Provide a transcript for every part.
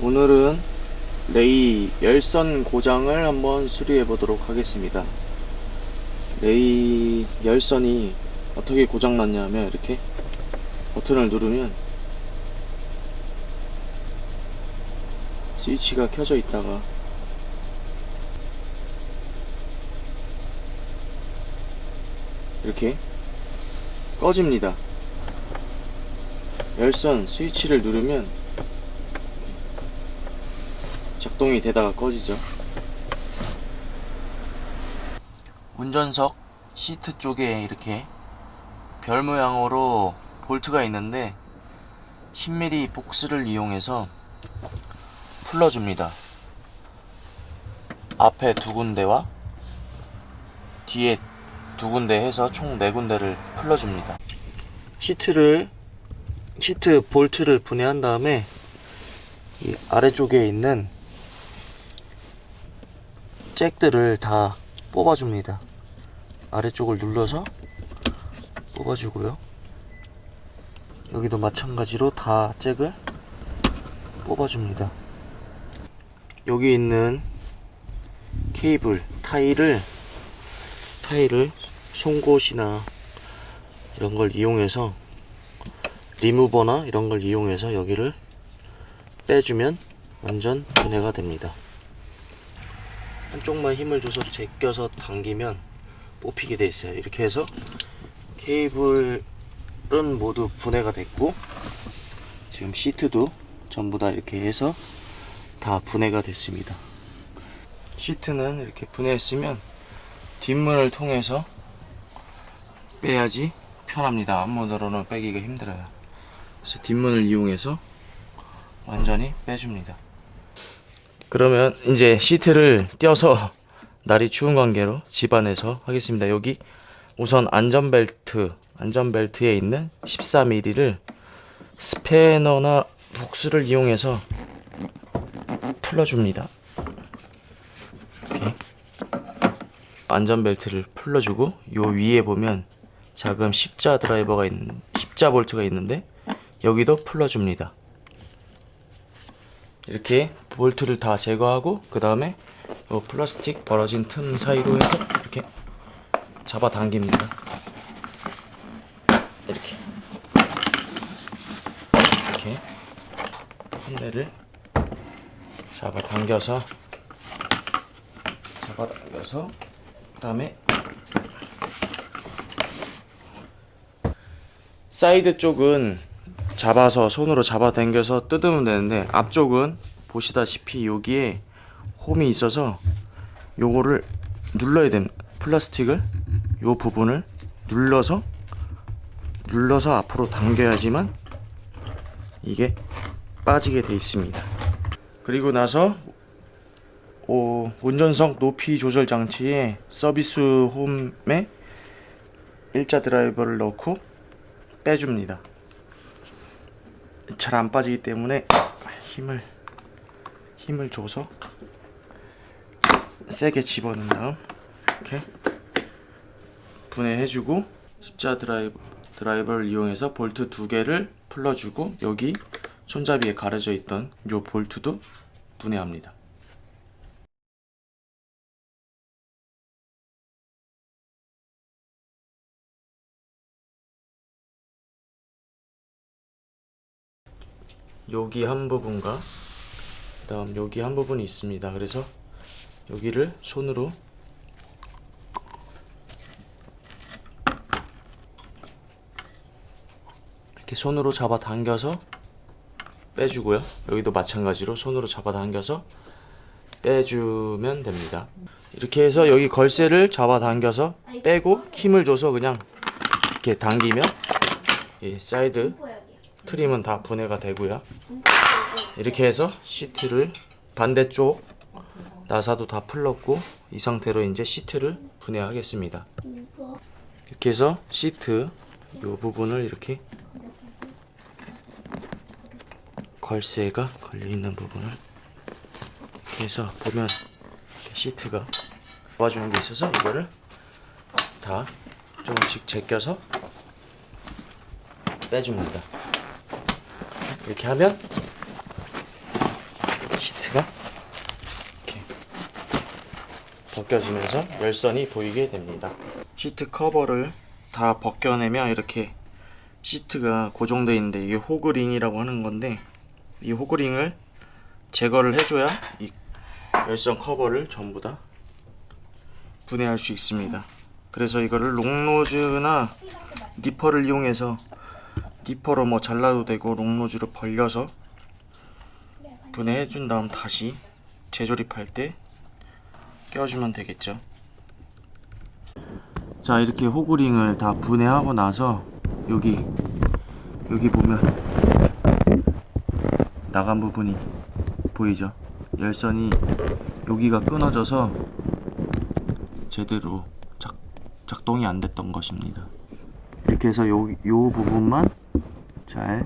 오늘은 레이 열선 고장을 한번 수리해 보도록 하겠습니다. 레이 열선이 어떻게 고장 났냐면 이렇게 버튼을 누르면 스위치가 켜져 있다가 이렇게 꺼집니다. 열선 스위치를 누르면 작동이 되다가 꺼지죠. 운전석 시트 쪽에 이렇게 별 모양으로 볼트가 있는데 10mm 복스를 이용해서 풀러줍니다. 앞에 두 군데와 뒤에 두 군데 해서 총 네 군데를 풀러줍니다. 시트를 시트 볼트를 분해한 다음에 이 아래쪽에 있는 잭들을 다 뽑아줍니다. 아래쪽을 눌러서 뽑아주고요. 여기도 마찬가지로 다 잭을 뽑아줍니다. 여기 있는 케이블, 타일을 타일을 송곳이나 이런 걸 이용해서 리무버나 이런 걸 이용해서 여기를 빼주면 완전 분해가 됩니다. 한쪽만 힘을 줘서 제껴서 당기면 뽑히게 돼 있어요. 이렇게 해서 케이블은 모두 분해가 됐고 지금 시트도 전부 다 이렇게 해서 다 분해가 됐습니다. 시트는 이렇게 분해했으면 뒷문을 통해서 빼야지 편합니다. 앞문으로는 빼기가 힘들어요. 그래서 뒷문을 이용해서 완전히 빼줍니다. 그러면 이제 시트를 떼어서 날이 추운 관계로 집안에서 하겠습니다. 여기 우선 안전벨트, 안전벨트에 있는 14mm를 스패너나 복스를 이용해서 풀어줍니다. 이렇게 안전벨트를 풀어주고 요 위에 보면 작은 십자 드라이버가 있는 십자 볼트가 있는데 여기도 풀어줍니다. 이렇게 볼트를 다 제거하고 그 다음에 요 플라스틱 벌어진 틈 사이로 해서 이렇게 잡아 당깁니다. 이렇게 이렇게 한 대를 잡아 당겨서 잡아 당겨서 그 다음에 사이드 쪽은 잡아서 손으로 잡아 당겨서 뜯으면 되는데 앞쪽은 보시다시피 여기에 홈이 있어서 요거를 눌러야 됩니다 플라스틱을 요 부분을 눌러서 눌러서 앞으로 당겨야지만 이게 빠지게 돼 있습니다. 그리고 나서 오, 운전석 높이 조절 장치에 서비스 홈에 일자 드라이버를 넣고 빼줍니다. 잘 안 빠지기 때문에 힘을 힘을 줘서 세게 집어넣은 다음 이렇게 분해해주고 십자 드라이버, 드라이버를 이용해서 볼트 두 개를 풀러주고 여기 손잡이에 가려져 있던 요 볼트도 분해합니다. 여기 한 부분과 그 다음 여기 한 부분이 있습니다. 그래서 여기를 손으로 이렇게 손으로 잡아 당겨서 빼주고요. 여기도 마찬가지로 손으로 잡아 당겨서 빼주면 됩니다. 이렇게 해서 여기 걸쇠를 잡아 당겨서 빼고 힘을 줘서 그냥 이렇게 당기면 이 사이드 trim은 다 분해가 되고요. 이렇게 해서 시트를 반대쪽 나사도 다 풀렀고 이 상태로 이제 시트를 분해하겠습니다. 이렇게 해서 시트 이 부분을 이렇게 걸쇠가 걸려 있는 부분을 이렇게 해서 보면 시트가 도와주는 게 있어서 이거를 다 조금씩 제껴서 빼줍니다. 이렇게 하면 시트가 이렇게 벗겨지면서 열선이 보이게 됩니다. 시트 커버를 다 벗겨내면 이렇게 시트가 고정되어 있는데 이게 호그링이라고 하는 건데 이 호그링을 제거를 해줘야 이 열선 커버를 전부 다 분해할 수 있습니다. 그래서 이거를 롱노즈나 니퍼를 이용해서 니퍼로 뭐 잘라도 되고 롱노즈로 벌려서 분해해 준 다음 다시 재조립할 때 껴주면 되겠죠. 자 이렇게 호구링을 다 분해하고 나서 여기 여기 보면 나간 부분이 보이죠? 열선이 여기가 끊어져서 제대로 작, 작동이 안 됐던 것입니다. 이렇게 해서 요, 요 부분만 잘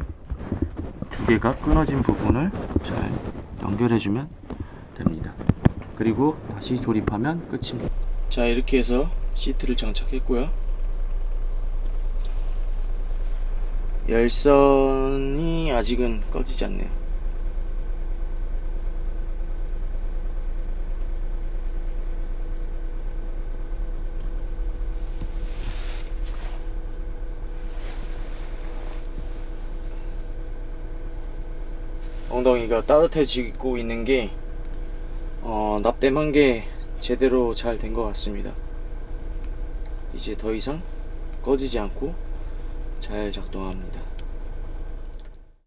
두 개가 끊어진 부분을 잘 연결해주면 됩니다. 그리고 다시 조립하면 끝입니다. 자 이렇게 해서 시트를 장착했고요. 열선이 아직은 꺼지지 않네요. 엉덩이가 따뜻해지고 있는 게 어, 납땜한 게 제대로 잘 된 것 같습니다. 이제 더 이상 꺼지지 않고 잘 작동합니다.